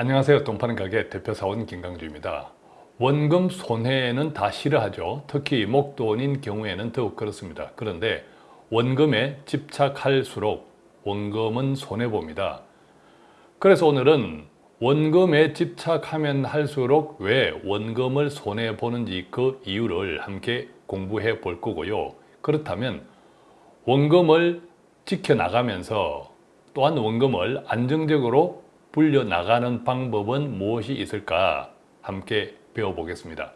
안녕하세요. 돈 파는 가게 대표사원 김강주입니다. 원금 손해는 다 싫어하죠. 특히 목돈인 경우에는 더욱 그렇습니다. 그런데 원금에 집착할수록 원금은 손해봅니다. 그래서 오늘은 원금에 집착하면 할수록 왜 원금을 손해보는지 그 이유를 함께 공부해 볼 거고요. 그렇다면 원금을 지켜나가면서 또한 원금을 안정적으로 불려나가는 방법은 무엇이 있을까 함께 배워보겠습니다.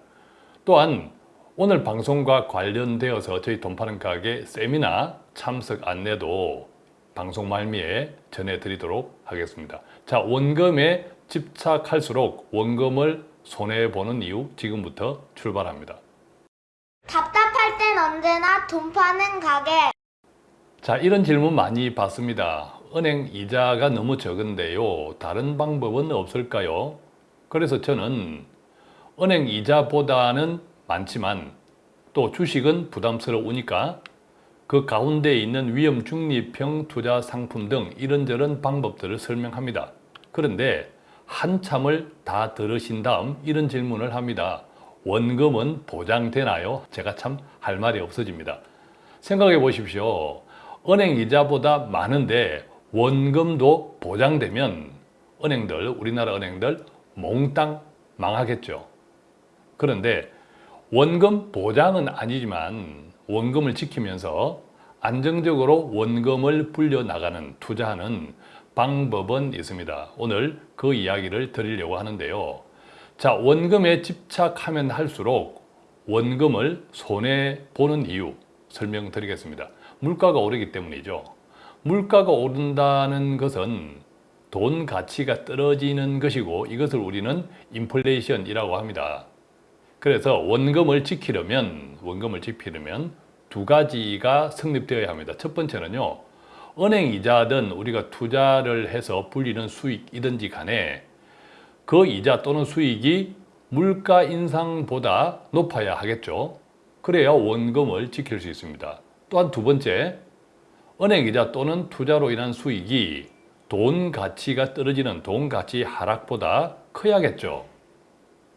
또한 오늘 방송과 관련되어서 저희 돈 파는 가게 세미나 참석 안내도 방송 말미에 전해드리도록 하겠습니다. 자, 원금에 집착할수록 원금을 손해보는 이유 지금부터 출발합니다. 답답할 땐 언제나 돈 파는 가게. 자, 이런 질문 많이 받습니다. 은행 이자가 너무 적은데요. 다른 방법은 없을까요? 그래서 저는 은행 이자보다는 많지만 또 주식은 부담스러우니까 그 가운데 있는 위험 중립형 투자 상품 등 이런저런 방법들을 설명합니다. 그런데 한참을 다 들으신 다음 이런 질문을 합니다. 원금은 보장되나요? 제가 참 할 말이 없어집니다. 생각해 보십시오. 은행 이자보다 많은데 원금도 보장되면 은행들, 우리나라 은행들 몽땅 망하겠죠. 그런데 원금 보장은 아니지만 원금을 지키면서 안정적으로 원금을 불려나가는 투자하는 방법은 있습니다. 오늘 그 이야기를 드리려고 하는데요. 자, 원금에 집착하면 할수록 원금을 손해보는 이유 설명드리겠습니다. 물가가 오르기 때문이죠. 물가가 오른다는 것은 돈 가치가 떨어지는 것이고 이것을 우리는 인플레이션이라고 합니다. 그래서 원금을 지키려면 원금을 지키려면 두 가지가 성립되어야 합니다. 첫 번째는요. 은행 이자든 우리가 투자를 해서 불리는 수익이든지 간에 그 이자 또는 수익이 물가 인상보다 높아야 하겠죠. 그래야 원금을 지킬 수 있습니다. 또한 두 번째, 은행이자 또는 투자로 인한 수익이 돈 가치가 떨어지는 돈 가치 하락보다 커야겠죠.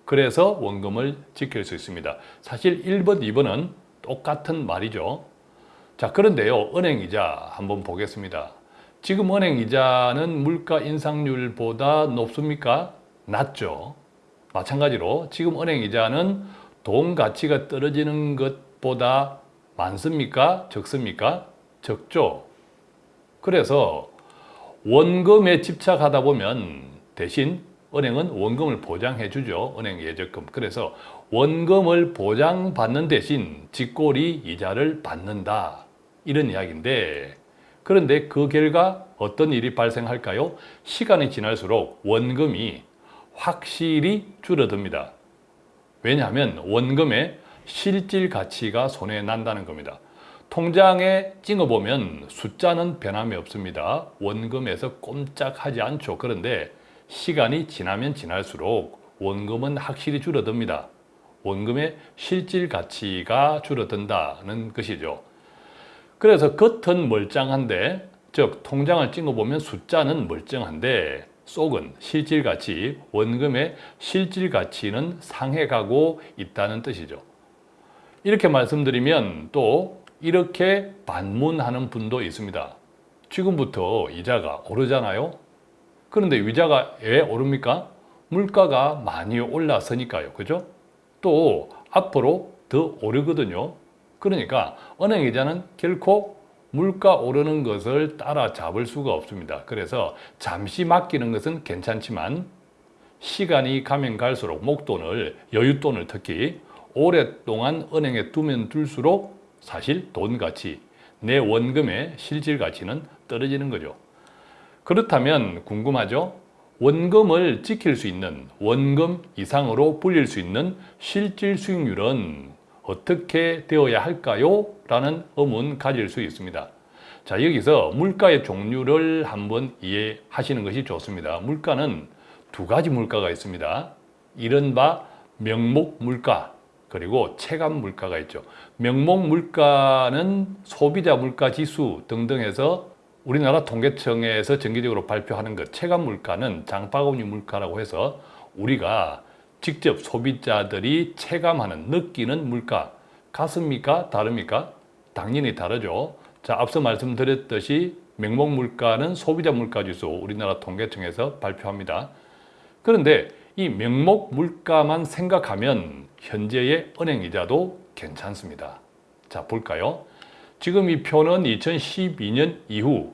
그래서 원금을 지킬 수 있습니다. 사실 1번, 2번은 똑같은 말이죠. 자, 그런데요. 은행이자 한번 보겠습니다. 지금 은행이자는 물가 인상률보다 높습니까? 낮죠. 마찬가지로 지금 은행이자는 돈 가치가 떨어지는 것보다 많습니까? 적습니까? 적죠. 그래서 원금에 집착하다 보면 대신 은행은 원금을 보장해 주죠. 은행 예적금. 그래서 원금을 보장받는 대신 직골이 이자를 받는다. 이런 이야기인데 그런데 그 결과 어떤 일이 발생할까요? 시간이 지날수록 원금이 확실히 줄어듭니다. 왜냐하면 원금의 실질 가치가 손해 난다는 겁니다. 통장에 찍어보면 숫자는 변함이 없습니다. 원금에서 꼼짝하지 않죠. 그런데 시간이 지나면 지날수록 원금은 확실히 줄어듭니다. 원금의 실질 가치가 줄어든다는 것이죠. 그래서 겉은 멀쩡한데 즉 통장을 찍어보면 숫자는 멀쩡한데 속은 실질 가치, 원금의 실질 가치는 상해가고 있다는 뜻이죠. 이렇게 말씀드리면 또 이렇게 반문하는 분도 있습니다. 지금부터 이자가 오르잖아요. 그런데 이자가 왜 오릅니까? 물가가 많이 올라서니까요. 그죠? 또 앞으로 더 오르거든요. 그러니까 은행 이자는 결코 물가 오르는 것을 따라잡을 수가 없습니다. 그래서 잠시 맡기는 것은 괜찮지만 시간이 가면 갈수록 목돈을, 여윳돈을 특히 오랫동안 은행에 두면 둘수록 사실 돈 가치, 내 원금의 실질 가치는 떨어지는 거죠. 그렇다면 궁금하죠? 원금을 지킬 수 있는 원금 이상으로 불릴 수 있는 실질 수익률은 어떻게 되어야 할까요? 라는 의문 가질 수 있습니다. 자 여기서 물가의 종류를 한번 이해하시는 것이 좋습니다. 물가는 두 가지 물가가 있습니다. 이른바 명목 물가 그리고 체감 물가가 있죠. 명목 물가는 소비자 물가 지수 등등 해서 우리나라 통계청에서 정기적으로 발표하는 것 체감 물가는 장바구니 물가라고 해서 우리가 직접 소비자들이 체감하는 느끼는 물가 같습니까? 다릅니까? 당연히 다르죠. 자, 앞서 말씀드렸듯이 명목 물가는 소비자 물가 지수 우리나라 통계청에서 발표합니다. 그런데 이 명목 물가만 생각하면 현재의 은행 이자도 괜찮습니다. 자, 볼까요? 지금 이 표는 2012년 이후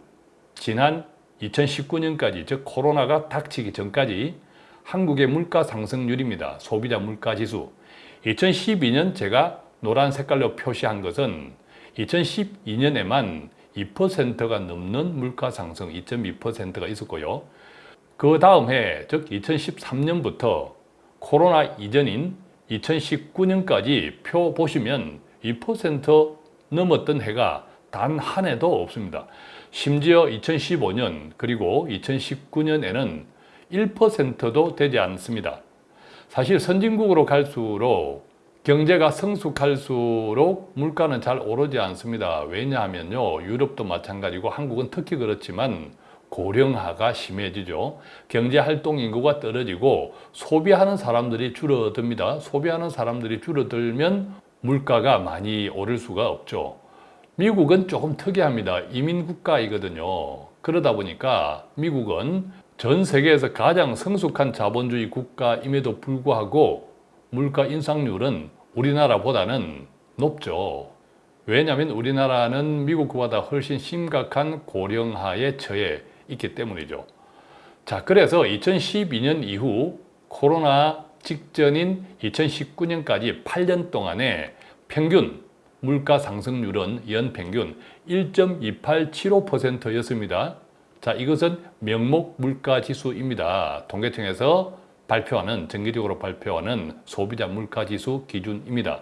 지난 2019년까지 즉 코로나가 닥치기 전까지 한국의 물가 상승률입니다. 소비자 물가 지수. 2012년 제가 노란 색깔로 표시한 것은 2012년에만 2%가 넘는 물가 상승 2.2%가 있었고요. 그 다음 해, 즉 2013년부터 코로나 이전인 2019년까지 표 보시면 2% 넘었던 해가 단 한 해도 없습니다. 심지어 2015년 그리고 2019년에는 1%도 되지 않습니다. 사실 선진국으로 갈수록 경제가 성숙할수록 물가는 잘 오르지 않습니다. 왜냐하면요. 유럽도 마찬가지고 한국은 특히 그렇지만 고령화가 심해지죠. 경제 활동 인구가 떨어지고 소비하는 사람들이 줄어듭니다. 소비하는 사람들이 줄어들면 물가가 많이 오를 수가 없죠. 미국은 조금 특이합니다. 이민 국가이거든요. 그러다 보니까 미국은 전 세계에서 가장 성숙한 자본주의 국가임에도 불구하고 물가 인상률은 우리나라보다는 높죠. 왜냐하면 우리나라는 미국보다 훨씬 심각한 고령화에 처해 있기 때문이죠. 자, 그래서 2012년 이후 코로나 직전인 2019년까지 8년 동안에 평균 물가 상승률은 연 평균 1.2875%였습니다. 자, 이것은 명목 물가 지수입니다. 통계청에서 발표하는 정기적으로 발표하는 소비자 물가 지수 기준입니다.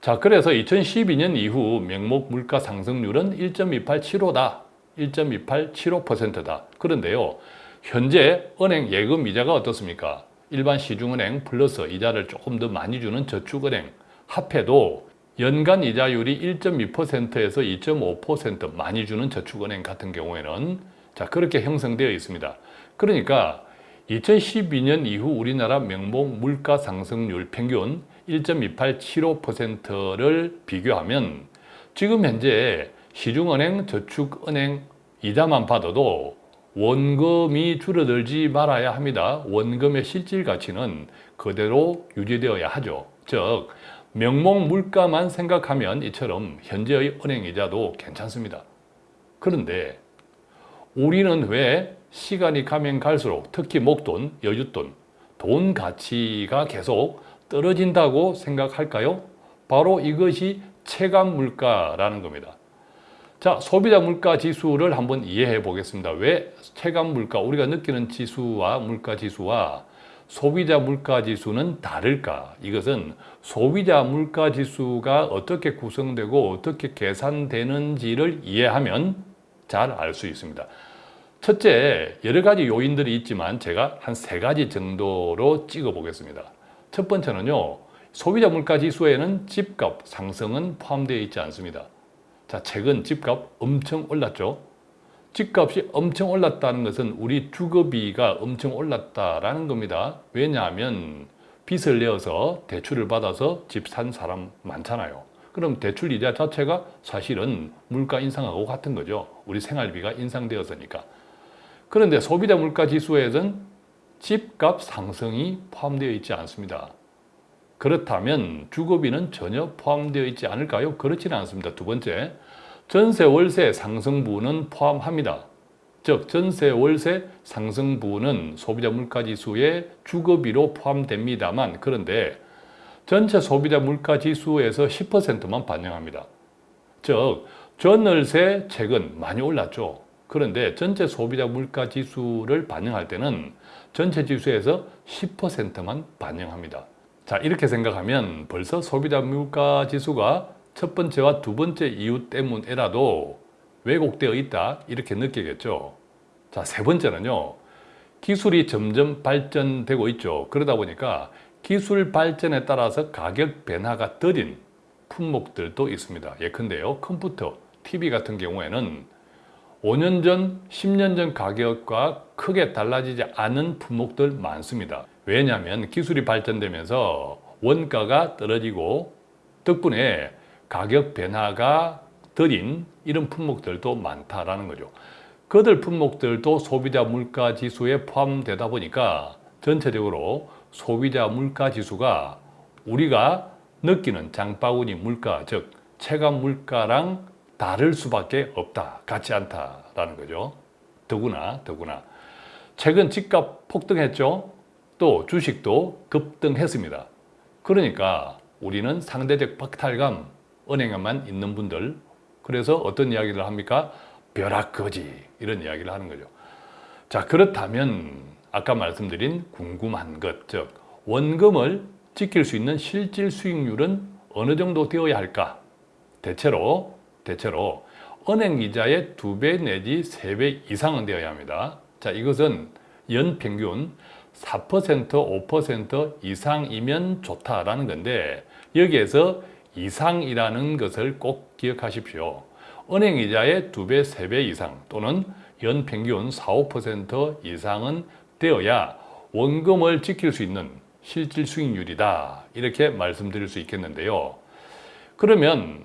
자, 그래서 2012년 이후 명목 물가 상승률은 1.2875다. 1.2875%다. 그런데요. 현재 은행 예금 이자가 어떻습니까? 일반 시중은행 플러스 이자를 조금 더 많이 주는 저축은행 합해도 연간 이자율이 1.2%에서 2.5% 많이 주는 저축은행 같은 경우에는 자 그렇게 형성되어 있습니다. 그러니까 2012년 이후 우리나라 명목 물가 상승률 평균 1.2875%를 비교하면 지금 현재 시중은행, 저축은행 이자만 받아도 원금이 줄어들지 말아야 합니다. 원금의 실질 가치는 그대로 유지되어야 하죠. 즉 명목 물가만 생각하면 이처럼 현재의 은행 이자도 괜찮습니다. 그런데 우리는 왜 시간이 가면 갈수록 특히 목돈, 여윳돈, 돈 가치가 계속 떨어진다고 생각할까요? 바로 이것이 체감 물가라는 겁니다. 자, 소비자 물가 지수를 한번 이해해 보겠습니다. 왜 체감 물가, 우리가 느끼는 지수와 물가 지수와 소비자 물가 지수는 다를까? 이것은 소비자 물가 지수가 어떻게 구성되고 어떻게 계산되는지를 이해하면 잘 알 수 있습니다. 첫째, 여러 가지 요인들이 있지만 제가 한 세 가지 정도로 찍어 보겠습니다. 첫 번째는요, 소비자 물가 지수에는 집값 상승은 포함되어 있지 않습니다. 자, 최근 집값 엄청 올랐죠. 집값이 엄청 올랐다는 것은 우리 주거비가 엄청 올랐다라는 겁니다. 왜냐하면 빚을 내어서 대출을 받아서 집 산 사람 많잖아요. 그럼 대출 이자 자체가 사실은 물가 인상하고 같은 거죠. 우리 생활비가 인상되었으니까. 그런데 소비자 물가 지수에는 집값 상승이 포함되어 있지 않습니다. 그렇다면 주거비는 전혀 포함되어 있지 않을까요? 그렇지는 않습니다. 두 번째, 전세 월세 상승분은 포함합니다. 즉 전세 월세 상승분은 소비자 물가지수의 주거비로 포함됩니다만 그런데 전체 소비자 물가지수에서 10%만 반영합니다. 즉 전월세 최근 많이 올랐죠. 그런데 전체 소비자 물가지수를 반영할 때는 전체 지수에서 10%만 반영합니다. 자 이렇게 생각하면 벌써 소비자 물가 지수가 첫 번째와 두 번째 이유 때문에라도 왜곡되어 있다 이렇게 느끼겠죠. 자 세 번째는요. 기술이 점점 발전되고 있죠. 그러다 보니까 기술 발전에 따라서 가격 변화가 더딘 품목들도 있습니다. 예컨대요 컴퓨터, TV 같은 경우에는 5년 전, 10년 전 가격과 크게 달라지지 않은 품목들 많습니다. 왜냐하면 기술이 발전되면서 원가가 떨어지고 덕분에 가격 변화가 덜인 이런 품목들도 많다라는 거죠. 그들 품목들도 소비자 물가 지수에 포함되다 보니까 전체적으로 소비자 물가 지수가 우리가 느끼는 장바구니 물가, 즉 체감 물가랑 다를 수밖에 없다, 같지 않다라는 거죠. 더구나, 더구나. 최근 집값 폭등했죠. 또 주식도 급등했습니다. 그러니까 우리는 상대적 박탈감, 은행에만 있는 분들, 그래서 어떤 이야기를 합니까? 벼락거지 이런 이야기를 하는 거죠. 자 그렇다면 아까 말씀드린 궁금한 것, 즉 원금을 지킬 수 있는 실질 수익률은 어느 정도 되어야 할까? 대체로 대체로 은행 이자의 두 배 내지 세 배 이상은 되어야 합니다. 자 이것은 연 평균 4% 5% 이상이면 좋다라는 건데 여기에서 이상이라는 것을 꼭 기억하십시오. 은행 이자의 두 배, 세배 이상 또는 연 평균 4, 5% 이상은 되어야 원금을 지킬 수 있는 실질 수익률이다. 이렇게 말씀드릴 수 있겠는데요. 그러면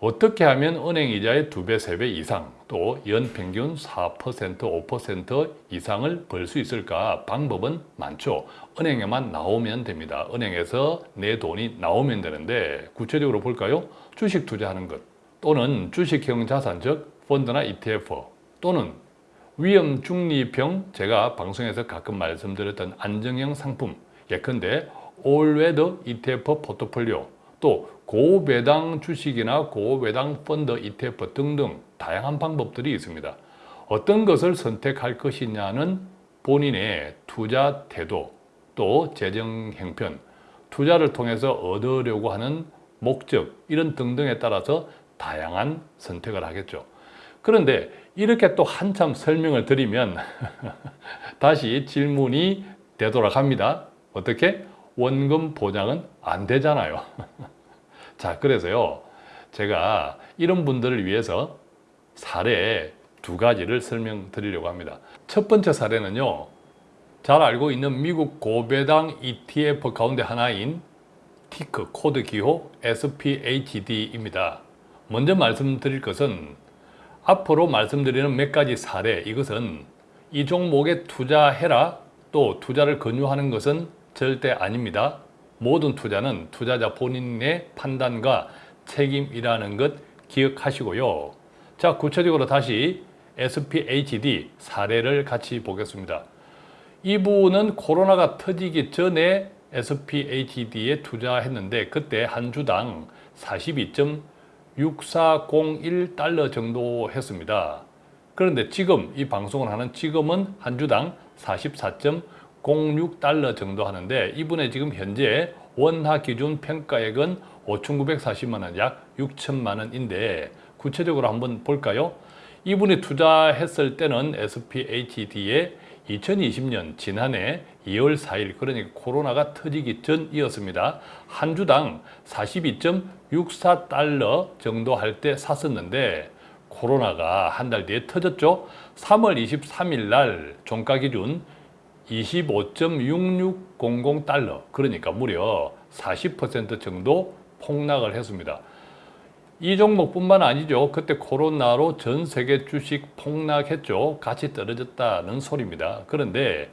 어떻게 하면 은행 이자의 두 배, 세배 이상 또 연 평균 4%, 5% 이상을 벌 수 있을까? 방법은 많죠. 은행에만 나오면 됩니다. 은행에서 내 돈이 나오면 되는데 구체적으로 볼까요? 주식 투자하는 것 또는 주식형 자산 즉 펀드나 ETF 또는 위험 중립형 제가 방송에서 가끔 말씀드렸던 안정형 상품 예컨대 올웨더 ETF 포트폴리오 또 고배당 주식이나 고배당 펀드 ETF 등등 다양한 방법들이 있습니다. 어떤 것을 선택할 것이냐는 본인의 투자 태도 또 재정 형편 투자를 통해서 얻으려고 하는 목적 이런 등등에 따라서 다양한 선택을 하겠죠. 그런데 이렇게 또 한참 설명을 드리면 다시 질문이 되돌아갑니다. 어떻게? 원금 보장은 안 되잖아요. 자, 그래서요. 제가 이런 분들을 위해서 사례 두 가지를 설명드리려고 합니다. 첫 번째 사례는요. 잘 알고 있는 미국 고배당 ETF 가운데 하나인 ticker 코드 기호 SPHD입니다. 먼저 말씀드릴 것은 앞으로 말씀드리는 몇 가지 사례 이것은 이 종목에 투자해라 또 투자를 권유하는 것은 절대 아닙니다. 모든 투자는 투자자 본인의 판단과 책임이라는 것 기억하시고요. 자 구체적으로 다시 SPHD 사례를 같이 보겠습니다. 이분은 코로나가 터지기 전에 SPHD에 투자했는데 그때 한 주당 42.6401달러 정도 했습니다. 그런데 지금 이 방송을 하는 지금은 한 주당 44.06달러 정도 하는데 이분의 지금 현재 원화 기준 평가액은 5,940만 원, 약 6천만 원인데 구체적으로 한번 볼까요? 이분이 투자했을 때는 SPHD에 2020년 지난해 2월 4일 그러니까 코로나가 터지기 전이었습니다. 한 주당 42.64달러 정도 할 때 샀었는데 코로나가 한 달 뒤에 터졌죠. 3월 23일 날 종가 기준 25.6600달러 그러니까 무려 40% 정도 폭락을 했습니다. 이 종목뿐만 아니죠. 그때 코로나로 전 세계 주식 폭락했죠. 같이 떨어졌다는 소리입니다. 그런데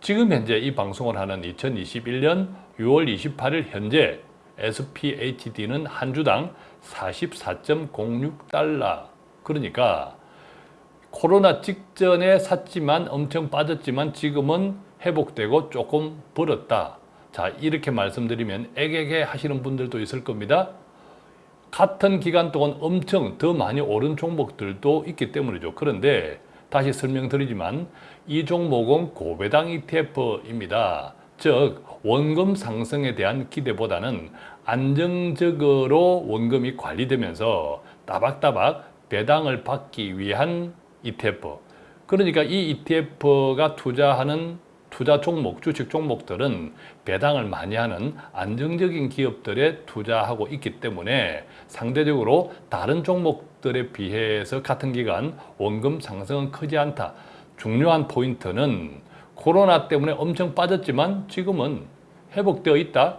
지금 현재 이 방송을 하는 2021년 6월 28일 현재 SPHD는 한 주당 44.06달러 그러니까 코로나 직전에 샀지만 엄청 빠졌지만 지금은 회복되고 조금 벌었다. 자 이렇게 말씀드리면 애게게 하시는 분들도 있을 겁니다. 같은 기간 동안 엄청 더 많이 오른 종목들도 있기 때문이죠. 그런데 다시 설명드리지만 이 종목은 고배당 ETF입니다. 즉 원금 상승에 대한 기대보다는 안정적으로 원금이 관리되면서 따박따박 배당을 받기 위한 ETF. 그러니까 이 ETF가 투자하는 투자 종목, 주식 종목들은 배당을 많이 하는 안정적인 기업들에 투자하고 있기 때문에 상대적으로 다른 종목들에 비해서 같은 기간 원금 상승은 크지 않다. 중요한 포인트는 코로나 때문에 엄청 빠졌지만 지금은 회복되어 있다.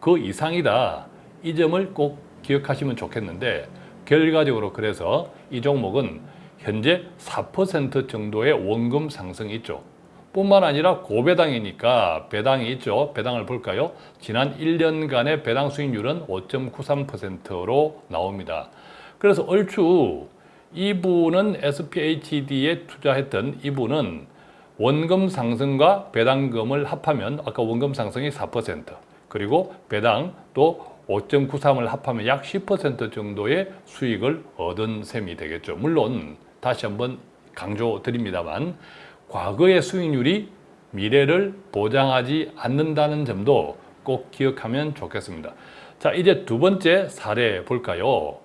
그 이상이다. 이 점을 꼭 기억하시면 좋겠는데 결과적으로 그래서 이 종목은 현재 4% 정도의 원금 상승이 있죠. 뿐만 아니라 고배당이니까 배당이 있죠. 배당을 볼까요? 지난 1년간의 배당 수익률은 5.93%로 나옵니다. 그래서 얼추 이분은 SPHD에 투자했던 이분은 원금 상승과 배당금을 합하면 아까 원금 상승이 4% 그리고 배당 또 5.93을 합하면 약 10% 정도의 수익을 얻은 셈이 되겠죠. 물론 다시 한번 강조드립니다만 과거의 수익률이 미래를 보장하지 않는다는 점도 꼭 기억하면 좋겠습니다. 자, 이제 두 번째 사례 볼까요?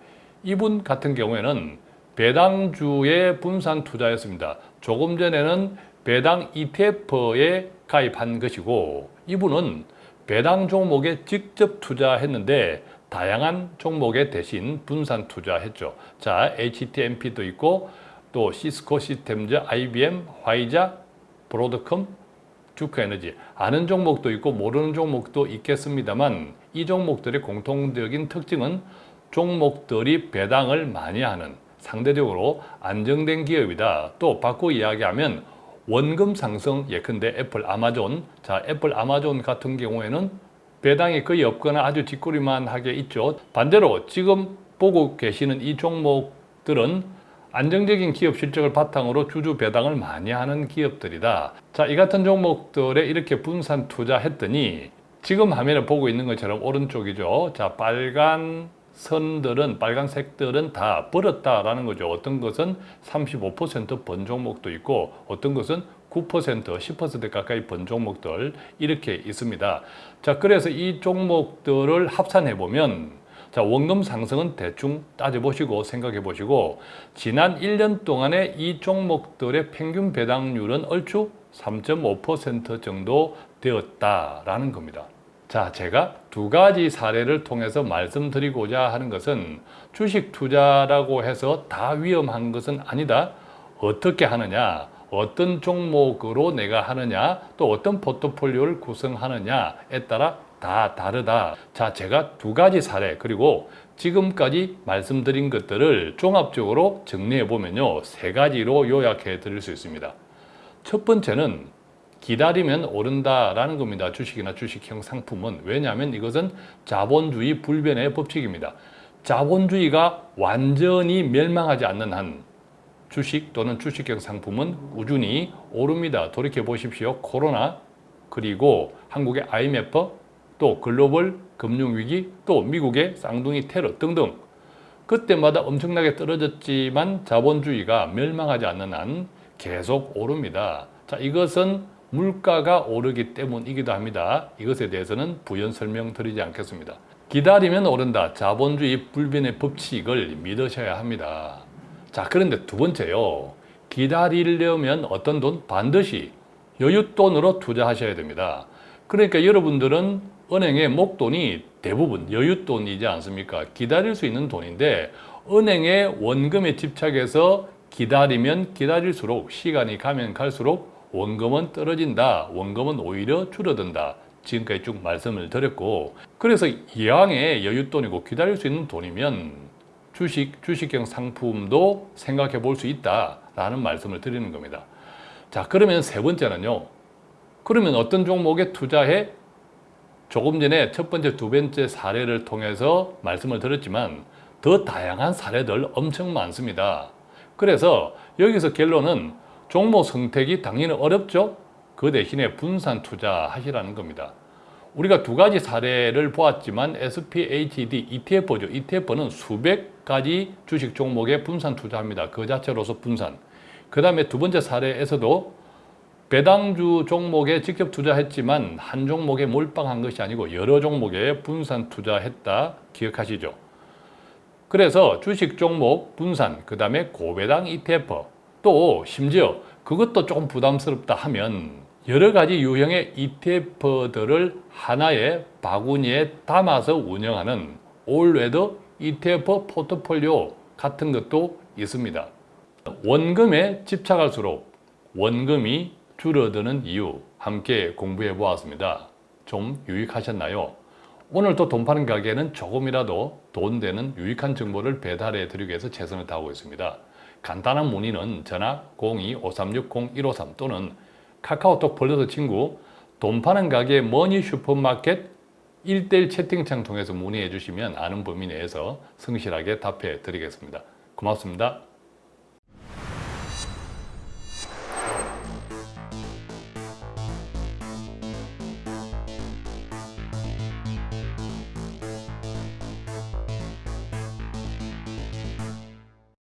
이분 같은 경우에는 배당주의 분산 투자였습니다. 조금 전에는 배당 ETF에 가입한 것이고 이분은 배당 종목에 직접 투자했는데 다양한 종목에 대신 분산 투자했죠. 자, HTMP도 있고 또 시스코 시스템즈, IBM, 화이자, 브로드컴, 듀크에너지 아는 종목도 있고 모르는 종목도 있겠습니다만 이 종목들의 공통적인 특징은 종목들이 배당을 많이 하는 상대적으로 안정된 기업이다. 또 바꿔 이야기하면 원금 상승 예컨대 애플, 아마존 자 애플, 아마존 같은 경우에는 배당이 거의 없거나 아주 쥐꼬리만 하게 있죠. 반대로 지금 보고 계시는 이 종목들은 안정적인 기업 실적을 바탕으로 주주 배당을 많이 하는 기업들이다. 자, 이 같은 종목들에 이렇게 분산 투자했더니 지금 화면에 보고 있는 것처럼 오른쪽이죠. 자, 빨간 선들은 빨간색들은 다 벌었다라는 거죠. 어떤 것은 35%번 종목도 있고 어떤 것은 9% 10% 가까이 번 종목들 이렇게 있습니다. 자, 그래서 이 종목들을 합산해 보면 자, 원금 상승은 대충 따져보시고 생각해 보시고 지난 1년 동안의 이 종목들의 평균 배당률은 얼추 3.5% 정도 되었다라는 겁니다. 자, 제가 두 가지 사례를 통해서 말씀드리고자 하는 것은 주식 투자라고 해서 다 위험한 것은 아니다. 어떻게 하느냐, 어떤 종목으로 내가 하느냐, 또 어떤 포트폴리오를 구성하느냐에 따라 다 다르다. 자, 제가 두 가지 사례 그리고 지금까지 말씀드린 것들을 종합적으로 정리해 보면요. 세 가지로 요약해 드릴 수 있습니다. 첫 번째는 기다리면 오른다 라는 겁니다. 주식이나 주식형 상품은. 왜냐하면 이것은 자본주의 불변의 법칙입니다. 자본주의가 완전히 멸망하지 않는 한 주식 또는 주식형 상품은 꾸준히 오릅니다. 돌이켜 보십시오. 코로나 그리고 한국의 IMF 또 글로벌 금융위기 또 미국의 쌍둥이 테러 등등 그때마다 엄청나게 떨어졌지만 자본주의가 멸망하지 않는 한 계속 오릅니다. 자, 이것은 물가가 오르기 때문이기도 합니다. 이것에 대해서는 부연 설명드리지 않겠습니다. 기다리면 오른다. 자본주의 불변의 법칙을 믿으셔야 합니다. 자, 그런데 두 번째요. 기다리려면 어떤 돈? 반드시 여윳돈으로 투자하셔야 됩니다. 그러니까 여러분들은 은행의 목돈이 대부분 여윳돈이지 않습니까? 기다릴 수 있는 돈인데 은행의 원금에 집착해서 기다리면 기다릴수록 시간이 가면 갈수록 원금은 떨어진다. 원금은 오히려 줄어든다. 지금까지 쭉 말씀을 드렸고 그래서 이왕의 여윳돈이고 기다릴 수 있는 돈이면 주식, 주식형 상품도 생각해 볼 수 있다라는 말씀을 드리는 겁니다. 자 그러면 세 번째는요. 그러면 어떤 종목에 투자해? 조금 전에 첫 번째, 두 번째 사례를 통해서 말씀을 드렸지만 더 다양한 사례들 엄청 많습니다. 그래서 여기서 결론은 종목 선택이 당연히 어렵죠. 그 대신에 분산 투자하시라는 겁니다. 우리가 두 가지 사례를 보았지만 SPHD ETF죠. ETF는 수백 가지 주식 종목에 분산 투자합니다. 그 자체로서 분산. 그 다음에 두 번째 사례에서도 배당주 종목에 직접 투자했지만 한 종목에 몰빵한 것이 아니고 여러 종목에 분산 투자했다 기억하시죠? 그래서 주식 종목 분산, 그 다음에 고배당 ETF 또 심지어 그것도 조금 부담스럽다 하면 여러 가지 유형의 ETF들을 하나의 바구니에 담아서 운영하는 올웨더 ETF 포트폴리오 같은 것도 있습니다. 원금에 집착할수록 원금이 줄어드는 이유 함께 공부해 보았습니다. 좀 유익하셨나요? 오늘 또돈 파는 가게는 조금이라도 돈 되는 유익한 정보를 배달해 드리기 위해서 최선을 다하고 있습니다. 간단한 문의는 전화 02-536-0153 또는 카카오톡 벌려서 친구 돈 파는 가게 머니 슈퍼마켓 1대1 채팅창 통해서 문의해 주시면 아는 범위 내에서 성실하게 답해 드리겠습니다. 고맙습니다.